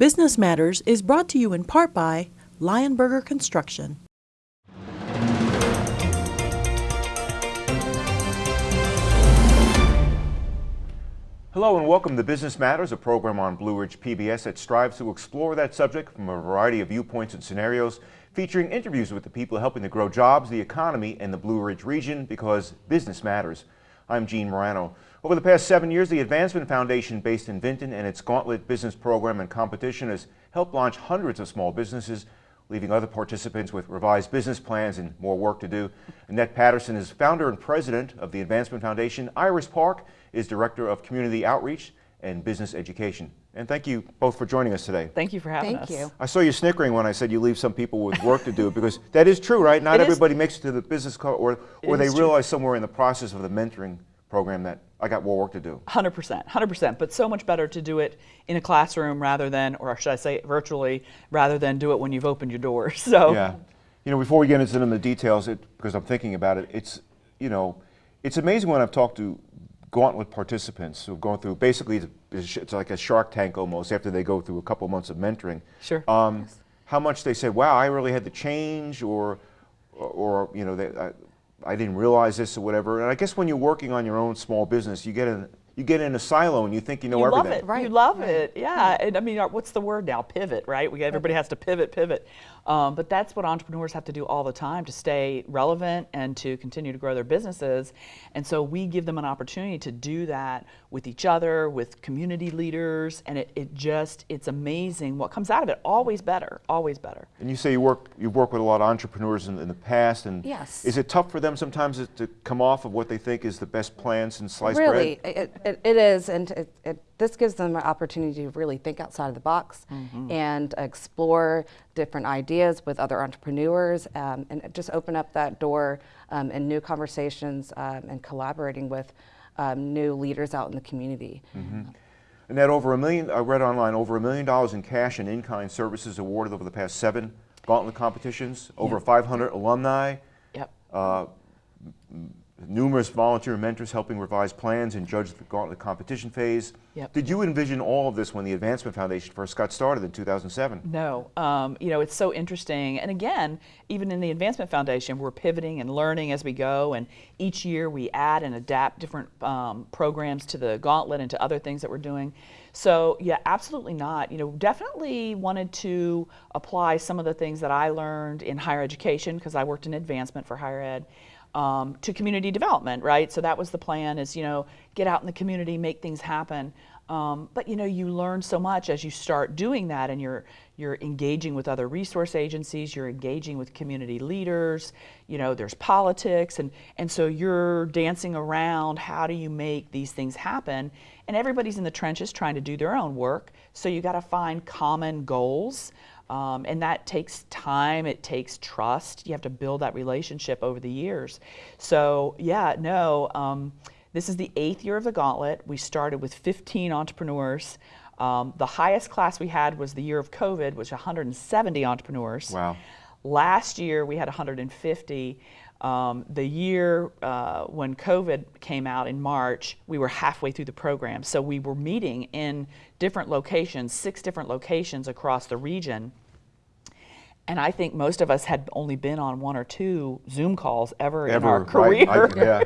Business Matters is brought to you in part by Lionberger Construction. Hello and welcome to Business Matters, a program on Blue Ridge PBS that strives to explore that subject from a variety of viewpoints and scenarios, featuring interviews with the people helping to grow jobs, the economy, and the Blue Ridge region because business matters. I'm Gene Marrano. Over the past seven years, the Advancement Foundation based in Vinton and its Gauntlet Business Program and Competition has helped launch hundreds of small businesses, leaving other participants with revised business plans and more work to do. Annette Patterson is founder and president of the Advancement Foundation. Iris Park is director of community outreach and business education. And thank you both for joining us today. Thank you for having Thank us. you. I saw you snickering when I said you leave some people with work to do because that is true, right? Not It is. everybody makes it to the business co- or or they is true. realize somewhere in the process of the mentoring program that I got more work to do. 100%, 100%, but so much better to do it in a classroom rather than, or should I say virtually, rather than do it when you've opened your doors. So, Yeah. You know, before we get into the details, it, because I'm thinking about it, it's, you know, it's amazing when I've talked to Gauntlet participants who've gone through, basically, it's it's like a shark tank almost after they go through a couple months of mentoring. Sure. Um, How much they say, wow, I really had to change, or, or, you know, they, I, I didn't realize this or whatever. And I guess when you're working on your own small business, you get in, you get in a silo and you think you know you love everything. it. Right, You love right. it. Yeah. And I mean, what's the word now? Pivot, right? We everybody has to pivot, pivot. Um, but that's what entrepreneurs have to do all the time to stay relevant and to continue to grow their businesses. And so we give them an opportunity to do that with each other, with community leaders, and it, it just it's amazing what comes out of it. Always better, always better. And you say you work you've worked with a lot of entrepreneurs in, in the past, and Yes. is it tough for them sometimes to- to come off of what they think is the best plan since sliced really, bread? it, it, it is, and it, it, this gives them an opportunity to really think outside of the box Mm-hmm. and explore different ideas with other entrepreneurs, um, and just open up that door um, and new conversations um, and collaborating with um, new leaders out in the community. And that over a million, I read online, over a million dollars in cash and in-kind services awarded over the past seven Gauntlet competitions, over 500 alumni, Yep. uh, m- numerous volunteer mentors helping revise plans and judge the Gauntlet competition phase. Yep. Did you envision all of this when the Advancement Foundation first got started in 2007? No, um, you know, it's so interesting. And again, even in the Advancement Foundation, we're pivoting and learning as we go. And each year we add and adapt different um, programs to the gauntlet and to other things that we're doing. So, yeah, absolutely not. You know, definitely wanted to apply some of the things that I learned in higher education because I worked in advancement for higher ed. Um, to community development, right? So that was the plan: is you know get out in the community, make things happen. Um, but you know, you learn so much as you start doing that, and you're you're engaging with other resource agencies, you're engaging with community leaders. You know, there's politics, and and so you're dancing around. How do you make these things happen? And everybody's in the trenches trying to do their own work. So you got to find common goals. Um, and that takes time, it takes trust. You have to build that relationship over the years. So, yeah, no, um, this is the eighth year of the gauntlet. We started with 15 entrepreneurs. Um, the highest class we had was the year of COVID, which 170 entrepreneurs. Wow. Last year we had 150. Um, the year uh, when COVID came out in March, we were halfway through the program. So we were meeting in different locations, six different locations across the region. And I think most of us had only been on one or two Zoom calls ever, in our right? career. I- yeah.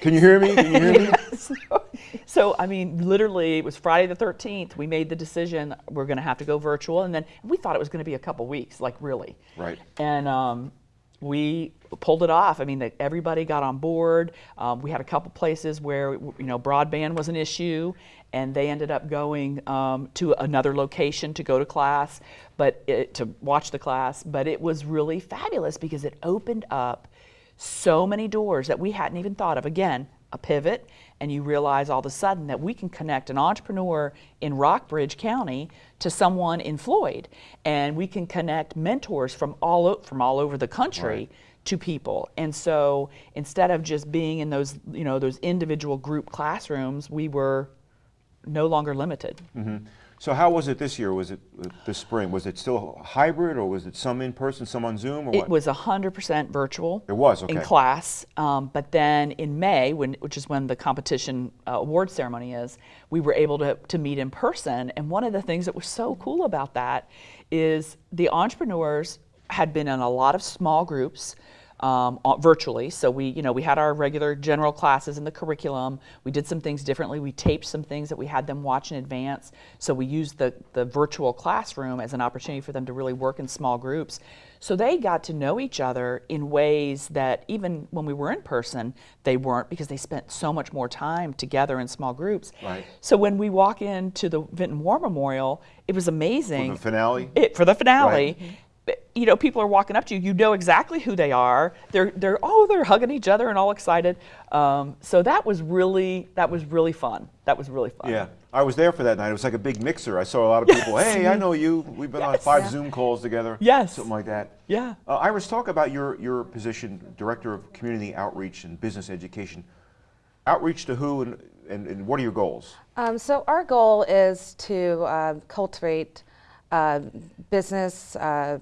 Can you hear me? Can you hear me? so, so, I mean, literally, it was Friday the 13th. We made the decision we're going to have to go virtual, and then we thought it was going to be a couple weeks, like really. Right. And um, we pulled it off. I mean, that everybody got on board. Um, we had a couple places where you know broadband was an issue, and they ended up going um, to another location to go to class, but it, to watch the class. But it was really fabulous because it opened up so many doors that we hadn't even thought of. Again, a pivot, and you realize all of a sudden that we can connect an entrepreneur in Rockbridge County to someone in Floyd, and we can connect mentors from all o- from all over the country. Right. To people, and so instead of just being in those, you know, those individual group classrooms, we were no longer limited. Mm-hmm. So how was it this year? Was it uh, this spring? Was it still hybrid or was it some in person, some on Zoom or It what? was 100% virtual. It was, In class. Um, but then in May, when, which is when the competition uh, award ceremony is, we were able to, to meet in person. And one of the things that was so cool about that is the entrepreneurs had been in a lot of small groups. Um, uh, virtually, so we, you know, we had our regular general classes in the curriculum. We did some things differently. We taped some things that we had them watch in advance. So we used the the virtual classroom as an opportunity for them to really work in small groups. So they got to know each other in ways that even when we were in person, they weren't because they spent so much more time together in small groups. Right. So when we walk into the Vinton War Memorial, it was amazing. For the finale? It, for the finale. Right. You know, people are walking up to you. You know exactly who they are. They're, they're, oh, they're hugging each other and all excited. Um, so that was really, that was really fun. That was really fun. Yeah, I was there for that night. It was like a big mixer. I saw a lot of people. Yes. Hey, I know you. We've been on five Yeah. Zoom calls together. Yes. something like that. Yeah. Uh, Iris, talk about your your position, director of community outreach and business education. Outreach to who and and, and what are your goals? Um, so our goal is to uh, cultivate uh, business, uh,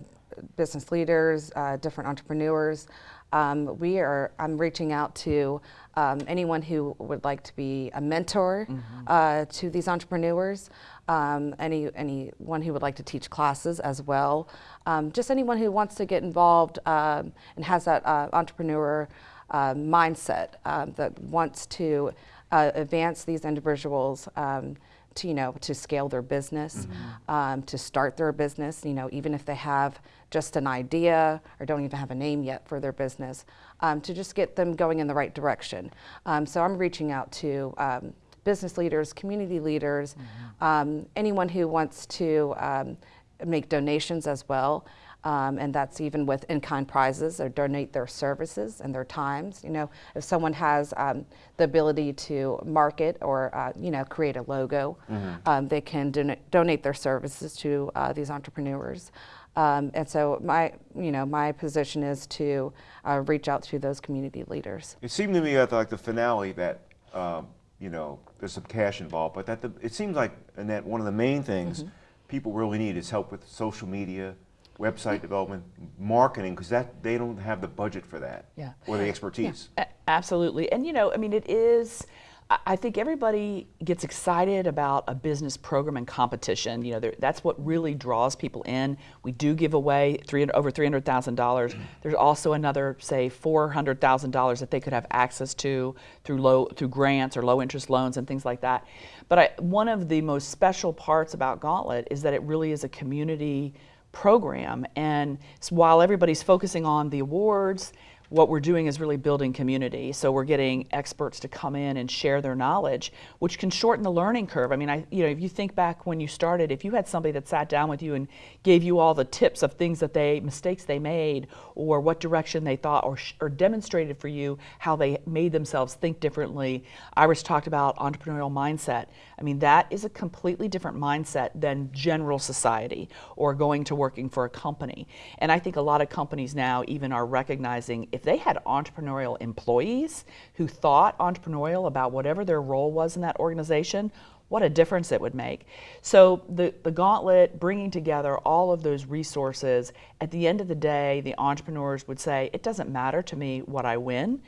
business leaders, uh, different entrepreneurs. Um, we are. I'm reaching out to um, anyone who would like to be a mentor uh, to these entrepreneurs. Um, any anyone who would like to teach classes as well. Um, just anyone who wants to get involved um, and has that uh, entrepreneur uh, mindset um, that wants to uh, advance these individuals um, to you know to scale their business, um, to start their business. You know, even if they have just an idea or don't even have a name yet for their business, um, to just get them going in the right direction. Um, so I'm reaching out to. Um, business leaders, community leaders, um, anyone who wants to um, make donations as well. Um, and that's even with in-kind prizes or donate their services and their times. You know, if someone has um, the ability to market or uh, you know create a logo, um, they can don- donate their services to uh, these entrepreneurs. Um, and so my you know my position is to uh, reach out to those community leaders. It seemed to me at like the finale that um, you know there's some cash involved, but that the, it seems like Annette one of the main things Mm-hmm. people really need is help with social media, website development, marketing, because that they don't have the budget for that Yeah. or the expertise. A- Absolutely. And you know, I mean, it is, I- think everybody gets excited about a business program and competition. You know, that's what really draws people in. We do give away three, over $300,000. There's also another, say, $400,000 that they could have access to through low, through grants or low interest loans and things like that. But I, one of the most special parts about Gauntlet is that it really is a community program. And while everybody's focusing on the awards, what we're doing is really building community. So we're getting experts to come in and share their knowledge, which can shorten the learning curve. I mean, I, you know, if you think back when you started, if you had somebody that sat down with you and gave you all the tips of things that they, mistakes they made, or what direction they thought, or, or demonstrated for you how they made themselves think differently. Iris talked about entrepreneurial mindset. I mean, that is a completely different mindset than general society or going to working for a company. And I think a lot of companies now even are recognizing if they had entrepreneurial employees who thought entrepreneurial about whatever their role was in that organization, what a difference it would make. So the, the gauntlet, bringing together all of those resources, at the end of the day, the entrepreneurs would say, it doesn't matter to me what I win.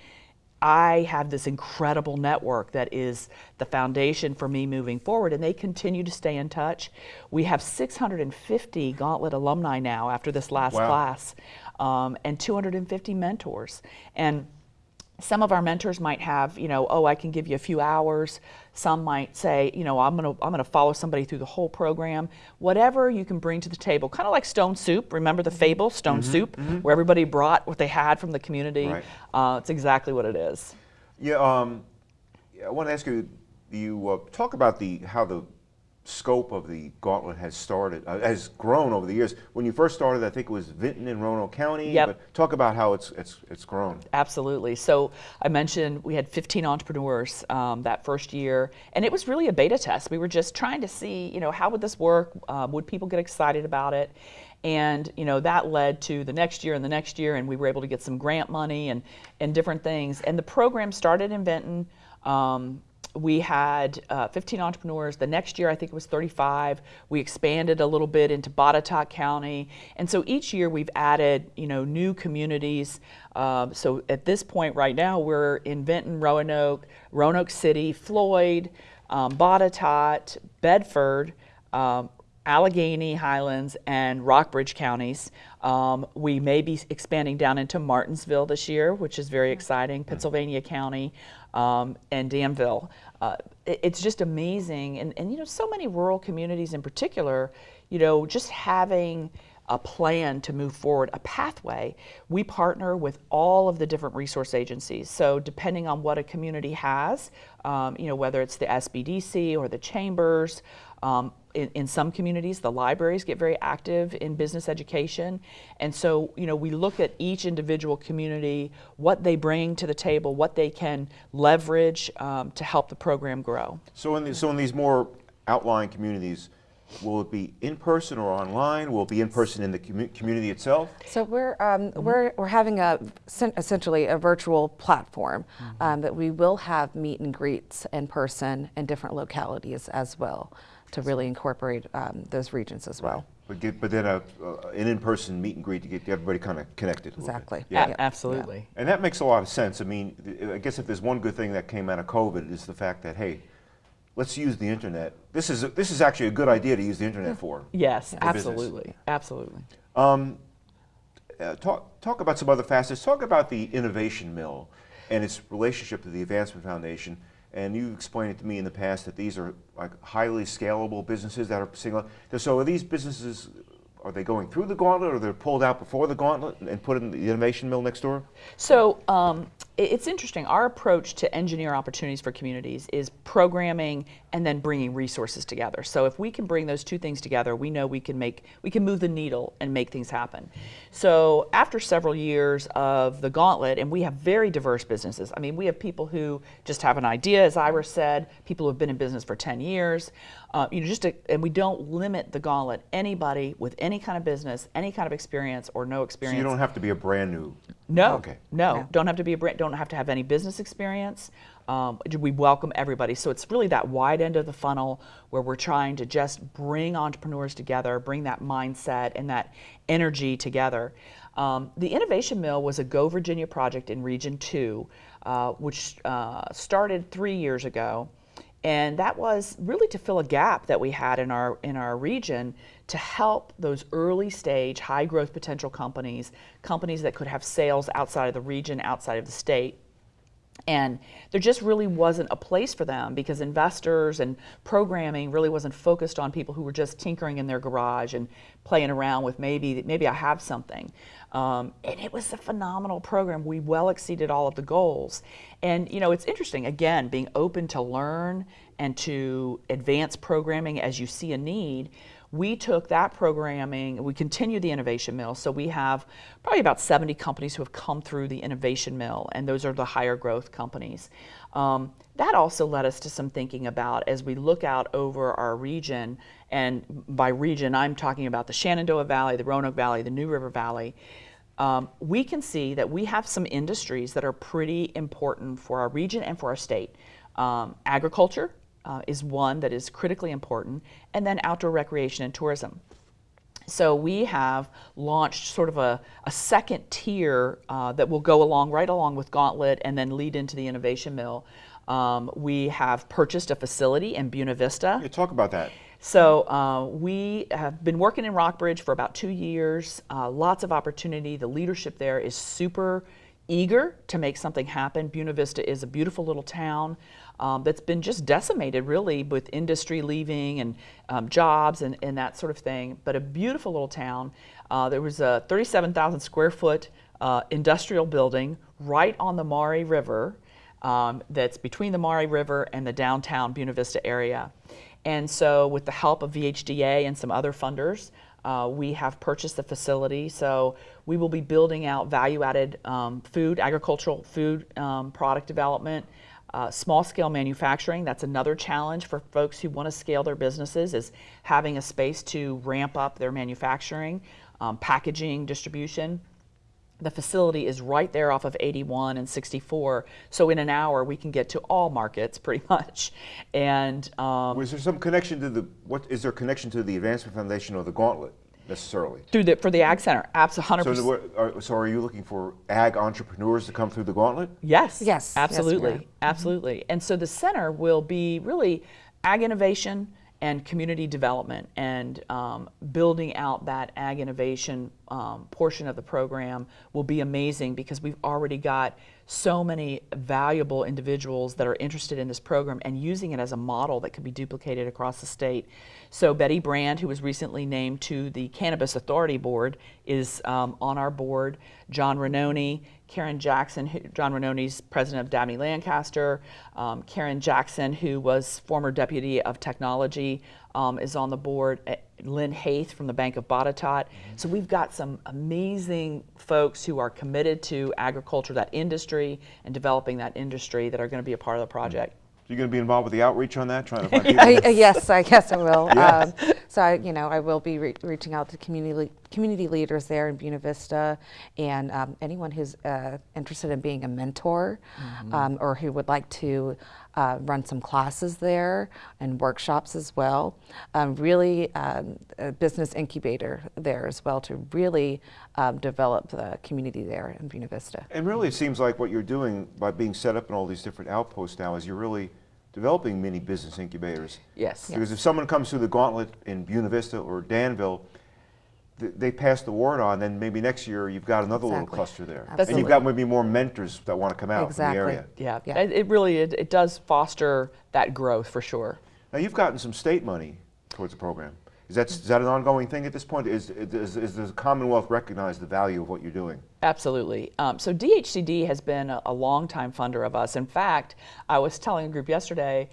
I have this incredible network that is the foundation for me moving forward, and they continue to stay in touch. We have 650 Gauntlet alumni now after this last Wow. class, um, and 250 mentors. And some of our mentors might have, you know, oh, I can give you a few hours. Some might say, you know, I'm going to I'm going to follow somebody through the whole program. Whatever you can bring to the table, kind of like Stone Soup. Remember the fable, Stone Soup, where everybody brought what they had from the community. Right. Uh, it's exactly what it is. Yeah, um, I want to ask you. You uh, talk about the how the scope of the gauntlet has started, uh, has grown over the years. When you first started, I think it was Vinton and Roanoke County. Yep. But talk about how it's it's it's grown. Absolutely. So I mentioned we had 15 entrepreneurs um, that first year, and it was really a beta test. We were just trying to see, you know, how would this work? Um, would people get excited about it? And you know that led to the next year and the next year, and we were able to get some grant money and and different things. And the program started in Vinton. Um, we had uh, 15 entrepreneurs. The next year, I think it was 35. We expanded a little bit into Botetourt County, and so each year we've added, you know, new communities. Um, so at this point, right now, we're in Vinton, Roanoke, Roanoke City, Floyd, um, Botetourt, Bedford, um, Alleghany Highlands and Rockbridge counties. Um, we may be expanding down into Martinsville this year, which is very exciting, Pittsylvania County, um, and Danville. Uh, it, it's just amazing. And, and, you know, so many rural communities in particular, you know, just having a plan to move forward, a pathway. We partner with all of the different resource agencies. So depending on what a community has, um, you know, whether it's the SBDC or the chambers, um, in, in, some communities, the libraries get very active in business education. And so, you know, we look at each individual community, what they bring to the table, what they can leverage um, to help the program grow. So in, the, so in these more outlying communities, will it be in person or online? Will it be in person in the commu community itself? So we're um, mm -hmm. we're we're having a essentially a virtual platform mm -hmm. um, that we will have meet and greets in person in different localities as well to really incorporate um, those regions as well. But, get, but then a, uh, an in-person meet and greet to get everybody kind of connected. Exactly. Yeah. absolutely. Yeah. And that makes a lot of sense. I mean, I guess if there's one good thing that came out of COVID is the fact that, hey, let's use the internet. This is, a, this is actually a good idea to use the internet for. Yes, absolutely, business. absolutely. Um, uh, talk, talk about some other facets. Talk about the Innovation Mill and its relationship to the Advancement Foundation and you explained it to me in the past that these are like highly scalable businesses that are single. So are these businesses, are they going through the gauntlet or they're pulled out before the gauntlet and put in the innovation mill next door? So um, it's interesting. Our approach to engineer opportunities for communities is programming and then bringing resources together. So if we can bring those two things together, we know we can make, we can move the needle and make things happen. So after several years of the gauntlet, and we have very diverse businesses. I mean, we have people who just have an idea, as Iris said, people who have been in business for 10 years. Uh, you know, just to, and we don't limit the gauntlet. Anybody with any kind of business, any kind of experience or no experience. So you don't have to be a brand new. No. Okay. No, no. don't have to be a brand. Don't have to have any business experience. Um, we welcome everybody. So it's really that wide end of the funnel where we're trying to just bring entrepreneurs together, bring that mindset and that energy together. Um, the Innovation Mill was a Go Virginia project in Region 2, uh, which uh, started three years ago. And that was really to fill a gap that we had in our, in our region to help those early stage, high growth potential companies, companies that could have sales outside of the region, outside of the state, and there just really wasn't a place for them because investors and programming really wasn't focused on people who were just tinkering in their garage and playing around with maybe, maybe I have something. Um, and it was a phenomenal program. We well exceeded all of the goals. And you know, it's interesting, again, being open to learn and to advance programming as you see a need we took that programming, we continued the Innovation Mill, so we have probably about 70 companies who have come through the Innovation Mill, and those are the higher growth companies. Um, that also led us to some thinking about as we look out over our region, and by region I'm talking about the Shenandoah Valley, the Roanoke Valley, the New River Valley, um, we can see that we have some industries that are pretty important for our region and for our state. Um, agriculture, uh, is one that is critically important, and then outdoor recreation and tourism. So we have launched sort of a, a second tier uh, that will go along right along with Gauntlet and then lead into the Innovation Mill. Um, we have purchased a facility in Buena Vista. Yeah, talk about that. So uh, we have been working in Rockbridge for about two years. Uh, lots of opportunity. The leadership there is super eager to make something happen. Buena Vista is a beautiful little town um, that's been just decimated really with industry leaving and um, jobs and, and, that sort of thing, but a beautiful little town. Uh, there was a 37,000 square foot uh, industrial building right on the Maury River um, that's between the Maury River and the downtown Buena Vista area. And so with the help of VHDA and some other funders, uh, we have purchased the facility, so we will be building out value-added um, food, agricultural food um, product development, uh, small scale manufacturing, that's another challenge for folks who want to scale their businesses is having a space to ramp up their manufacturing, um, packaging, distribution. The facility is right there off of 81 and 64, so in an hour we can get to all markets pretty much. And um, Was there some connection to the, what, is there connection to the Advancement Foundation or the Gauntlet necessarily? through the for the Ag Center, absolutely 100. So, the, are, so are you looking for ag entrepreneurs to come through the Gauntlet? Yes. Yes, yes, Absolutely. Mm-hmm. absolutely. And so the center will be really ag innovation and community development and um, building out that ag innovation um, portion of the program will be amazing because we've already got so many valuable individuals that are interested in this program and using it as a model that could be duplicated across the state. So Betty Brand, who was recently named to the Cannabis Authority Board, is um, on our board. John Rainone, Karen Jackson, who, John Rainone's president of Dabney Lancaster. Um, Karen Jackson, who was former deputy of technology, um, is on the board. Lynn Haith from the Bank of Botetourt. So we've got some amazing folks who are committed to agriculture, that industry, and developing that industry that are going to be a part of the project. So you're going to be involved with the outreach on that, trying to find people? I, uh, yes, I guess I will. Yes. Um, so I, you know, I will be re- reaching out to community community leaders there in Buena Vista, and um, anyone who's uh, interested in being a mentor, um, or who would like to uh, run some classes there and workshops as well. Um, really, um, a business incubator there as well to really um, develop the community there in Buena Vista. And really, it seems like what you're doing by being set up in all these different outposts now is you're really developing mini business incubators. Yes. Because if someone comes through the gauntlet in Buena Vista or Danville, th- they pass the word on, then maybe next year you've got another little cluster there. And you've got maybe more mentors that want to come out Exactly. from the area. Yeah, Yeah. It, it really it, it does foster that growth for sure. Now, you've gotten some state money towards the program. Is that, is that an ongoing thing at this point? Is, is, is the Commonwealth recognize the value of what you're doing? Absolutely. Um, so DHCD has been a, a longtime funder of us. In fact, I was telling a group yesterday,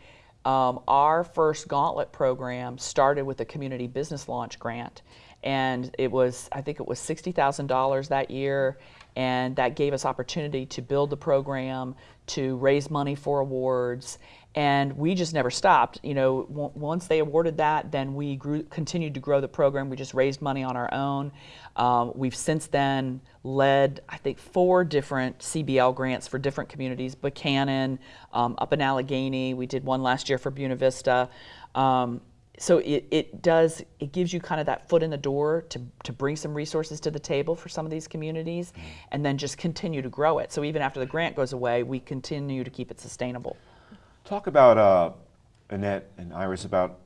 um, our first Gauntlet program started with a community business launch grant, and it was I think it was sixty thousand dollars that year, and that gave us opportunity to build the program, to raise money for awards, and we just never stopped. You know, once they awarded that, then we grew, continued to grow the program. We just raised money on our own. Um, we've since then led, I think, four different CBL grants for different communities: Buchanan, um, up in Alleghany. We did one last year for Buena Vista. Um, so it, it does it gives you kind of that foot in the door to, to bring some resources to the table for some of these communities and then just continue to grow it so even after the grant goes away we continue to keep it sustainable Talk about, uh, Annette and Iris, about,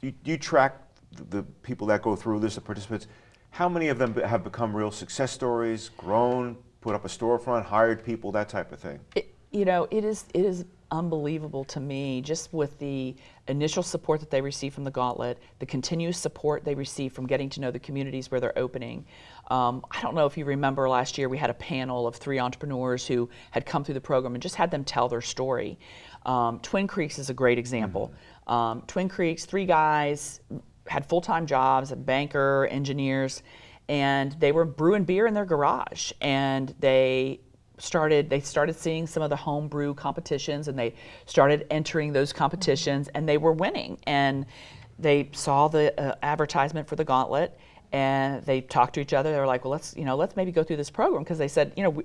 do you, do you track the, the people that go through this, the participants? How many of them have become real success stories, grown, put up a storefront, hired people, that type of thing? It, you know, it is it is unbelievable to me just with the initial support that they receive from the Gauntlet, the continuous support they receive from getting to know the communities where they're opening. Um, I don't know if you remember last year we had a panel of three entrepreneurs who had come through the program and just had them tell their story. Um, Twin Creeks is a great example. Um, Twin Creeks, three guys had full-time jobs, a banker, engineers, and they were brewing beer in their garage, and they started they started seeing some of the homebrew competitions and they started entering those competitions and they were winning. And they saw the uh, advertisement for the gauntlet and they talked to each other. They were like well let's you know let's maybe go through this program. Because they said you know we,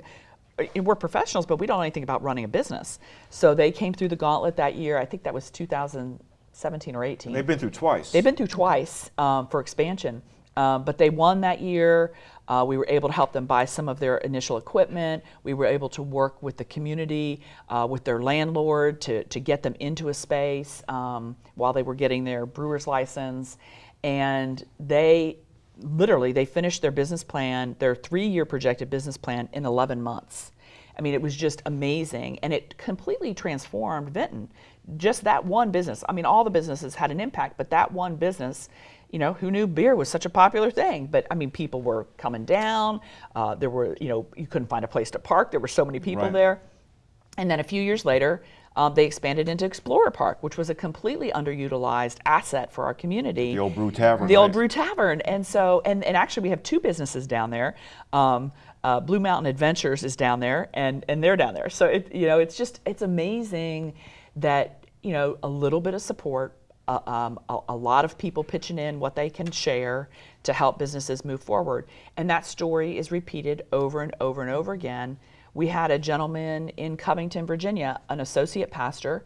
uh, we're professionals but we don't know anything about running a business. So they came through the gauntlet that year. I think that was 2017 or 18 They've been through twice. They've been through twice um, for expansion, um, but they won that year. Uh, we were able to help them buy some of their initial equipment. We were able to work with the community, uh, with their landlord to, to get them into a space um, while they were getting their brewer's license. And they literally, they finished their business plan, their three-year projected business plan in 11 months. I mean, it was just amazing, and it completely transformed Vinton. Just that one business. I mean, all the businesses had an impact, but that one business, you know, who knew beer was such a popular thing? But I mean, people were coming down. Uh, there were, you know, you couldn't find a place to park. There were so many people Right. there. And then a few years later, um, they expanded into Explorer Park, which was a completely underutilized asset for our community. The old Brew Tavern, The old. Brew Tavern. And so, and, and actually, we have two businesses down there. Um, uh, Blue Mountain Adventures is down there, and, and they're down there. So, it, you know, it's just, it's amazing that, you know, a little bit of support, a, um, a, a lot of people pitching in what they can share to help businesses move forward. And that story is repeated over and over and over again. We had a gentleman in Covington, Virginia, an associate pastor,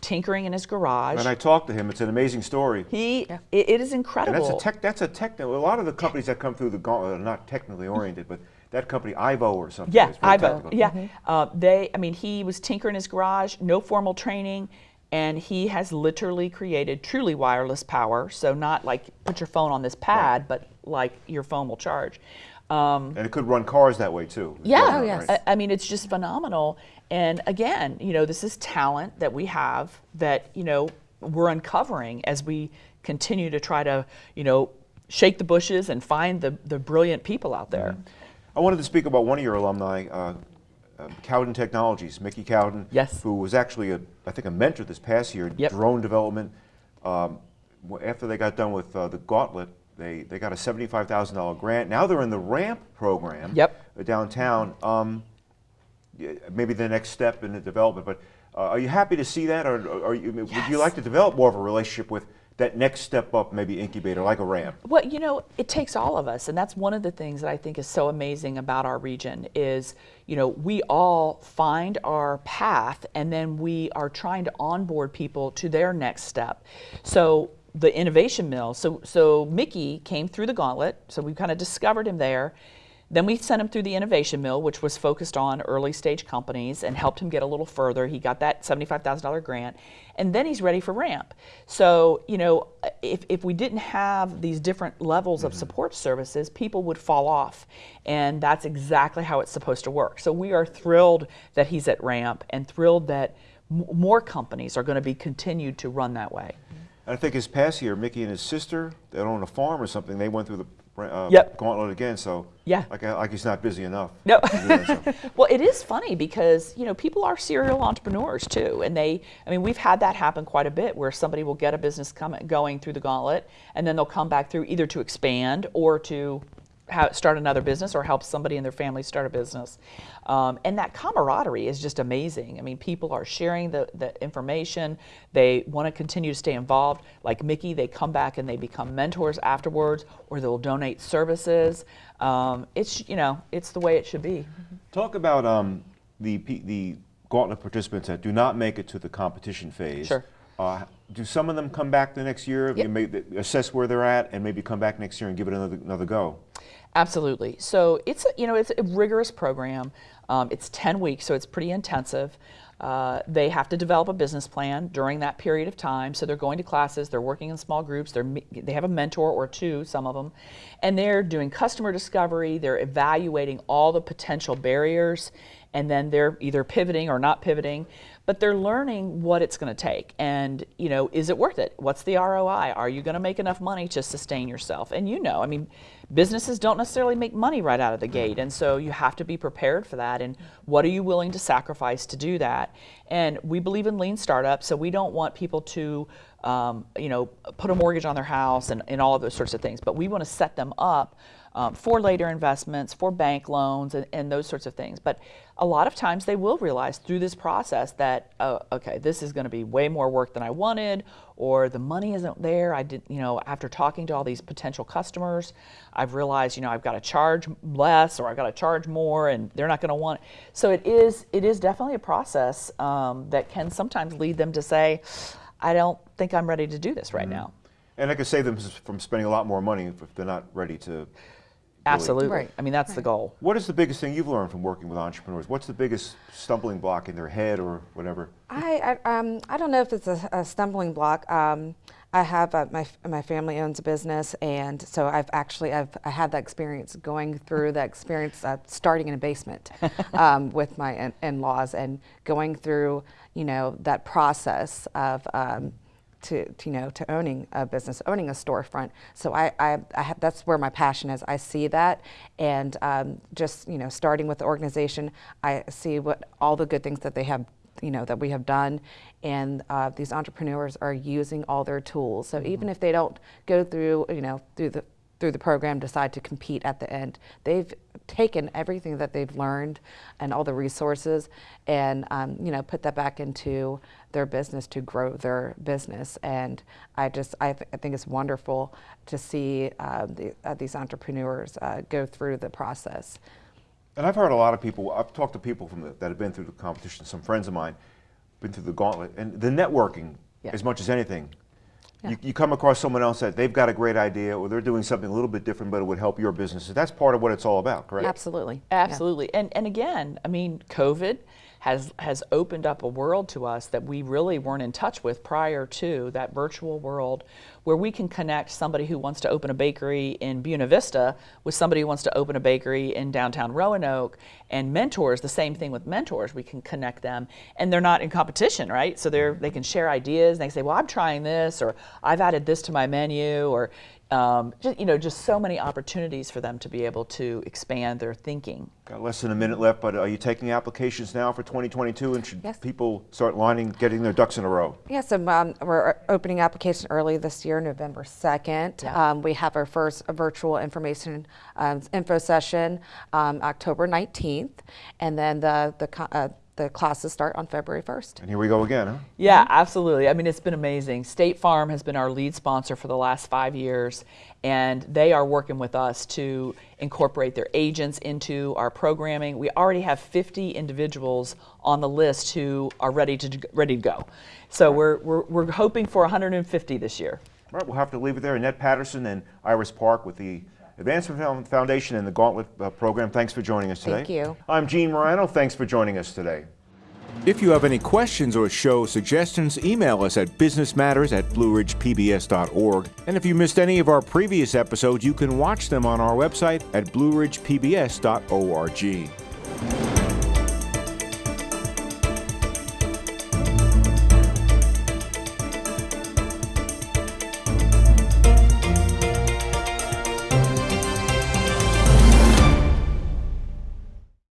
tinkering in his garage. And I talked to him. It's an amazing story. he, it, it is And incredible. that's a tech. That's a technical. A lot of the companies that come through the gauntlet are not technically oriented, but that company Ivo or something. Yeah, Ivo. technical. Yeah, uh, they. I mean, he was tinkering in his garage, no formal training, and he has literally created truly wireless power. So not like put your phone on this pad, but like your phone will charge. Um, And it could run cars that way too. yeah, Oh, yes. I, I mean, it's just phenomenal. And again, you know, this is talent that we have that you know we're uncovering as we continue to try to you know shake the bushes and find the the brilliant people out there. I wanted to speak about one of your alumni, uh, uh, Cowden Technologies, Mickey Cowden. Yes. Who was actually, a, I think, a mentor this past year in Yep. drone development. Um, after they got done with uh, the Gauntlet, they, they got a $75,000 grant. Now they're in the RAMP program Yep. downtown. Um, maybe the next step in the development, but uh, are you happy to see that, or, or are you, would you like to develop more of a relationship with that next step up, maybe incubator, like a RAMP? Well, you know, it takes all of us, and that's one of the things that I think is so amazing about our region is, you know, we all find our path, and then we are trying to onboard people to their next step. So the innovation mill. So so Mickey came through the gauntlet. So we kind of discovered him there. Then we sent him through the Innovation Mill, which was focused on early stage companies and helped him get a little further. He got that $75,000 grant. And then he's ready for RAMP. So, you know, if, if we didn't have these different levels of mm-hmm. support services, people would fall off. And that's exactly how it's supposed to work. So we are thrilled that he's at RAMP and thrilled that more companies are going to be continued to run that way. I think his past year, Mickey and his sister, that own a farm or something, they went through the uh, Yep. gauntlet again. So Yeah. like, like he's not busy enough. No. that, so. well, it is funny because you know people are serial entrepreneurs too, and they. I mean, we've had that happen quite a bit, where somebody will get a business coming going through the gauntlet, and then they'll come back through either to expand or to start another business or help somebody in their family start a business. Um, and that camaraderie is just amazing. I mean, people are sharing the, the information. They want to continue to stay involved. Like Mickey, they come back and they become mentors afterwards, or they'll donate services. Um, it's you know, it's the way it should be. Talk about um, the the gauntlet participants that do not make it to the competition phase. Sure. Uh, do some of them come back the next year? Yep. You may assess where they're at and maybe come back next year and give it another another go. Absolutely. So it's a, you know it's a rigorous program. Um, it's 10 weeks, so it's pretty intensive. Uh, they have to develop a business plan during that period of time. So they're going to classes, they're working in small groups, they're, they have a mentor or two, some of them, and they're doing customer discovery, they're evaluating all the potential barriers, and then they're either pivoting or not pivoting, but they're learning what it's going to take. And, you know, is it worth it? What's the ROI? Are you going to make enough money to sustain yourself? And you know, I mean, businesses don't necessarily make money right out of the gate. And so you have to be prepared for that. And what are you willing to sacrifice to do that? And we believe in lean startups, so we don't want people to, um, you know, put a mortgage on their house and, and all of those sorts of things. But we want to set them up um, for later investments, for bank loans, and, and those sorts of things. But a lot of times they will realize through this process that, oh, okay, this is going to be way more work than I wanted, or the money isn't there. I did, you know, after talking to all these potential customers, I've realized, you know, I've got to charge less or I've got to charge more, and they're not going to want. It. So it is, it is definitely a process um, that can sometimes lead them to say, I don't think I'm ready to do this right now. And I could save them from spending a lot more money if they're not ready to. Absolutely. Right. I mean, that's the goal. What is the biggest thing you've learned from working with entrepreneurs? What's the biggest stumbling block in their head or whatever? I, I, um, I don't know if it's a, a stumbling block. Um, I have uh, my my family owns a business, and so I've actually I've I had that experience going through that experience uh, starting in a basement um, with my in- in-laws and going through you know that process of. Um, to, to, you know to owning a business, owning a storefront. So I, I, I have, that's where my passion is. I see that, and um, just you know starting with the organization, I see what all the good things that they have you know that we have done, and uh, these entrepreneurs are using all their tools. So even if they don't go through you know through the through the program decide to compete at the end. They've taken everything that they've learned and all the resources and um, you know put that back into their business to grow their business and I just I, th- I think it's wonderful to see uh, the, uh, these entrepreneurs uh, go through the process. And I've heard a lot of people, I've talked to people from the, that have been through the competition, some friends of mine, been through the gauntlet, and the networking, Yeah. as much as anything. Yeah. You, you come across someone else that they've got a great idea or they're doing something a little bit different, but it would help your business. So That's part of what it's all about, correct? Absolutely. Yeah. Absolutely. And and again, I mean, COVID has has opened up a world to us that we really weren't in touch with prior to that virtual world where we can connect somebody who wants to open a bakery in Buena Vista with somebody who wants to open a bakery in downtown Roanoke. And mentors the same thing with mentors we can connect them. And they're not in competition right? So they're they can share ideas and they say well I'm trying this or I've added this to my menu or um, just, you know just so many opportunities for them to be able to expand their thinking Got less than a minute left, but are you taking applications now for 2022? And should Yes. people start lining, getting their ducks in a row? Yeah, so um, we're opening application early this year, November 2nd. Yeah. Um, we have our first virtual information um, info session um, October 19th, and then the, the, uh, the classes start on February 1st. And here we go again, huh? Yeah, absolutely. I mean, it's been amazing. State Farm has been our lead sponsor for the last five years, and they are working with us to incorporate their agents into our programming. We already have 50 individuals on the list who are ready to ready to go. So we're, we're, we're hoping for 150 this year. All right, we'll have to leave it there. Annette Patterson and Iris Park with the Advancement Foundation and the Gauntlet uh, Program. Thanks for joining us today. Thank you. I'm Gene Marrano. Thanks for joining us today. If you have any questions or show suggestions, email us at businessmatters at blueridgepbs.org. And if you missed any of our previous episodes, you can watch them on our website at blueridgepbs.org.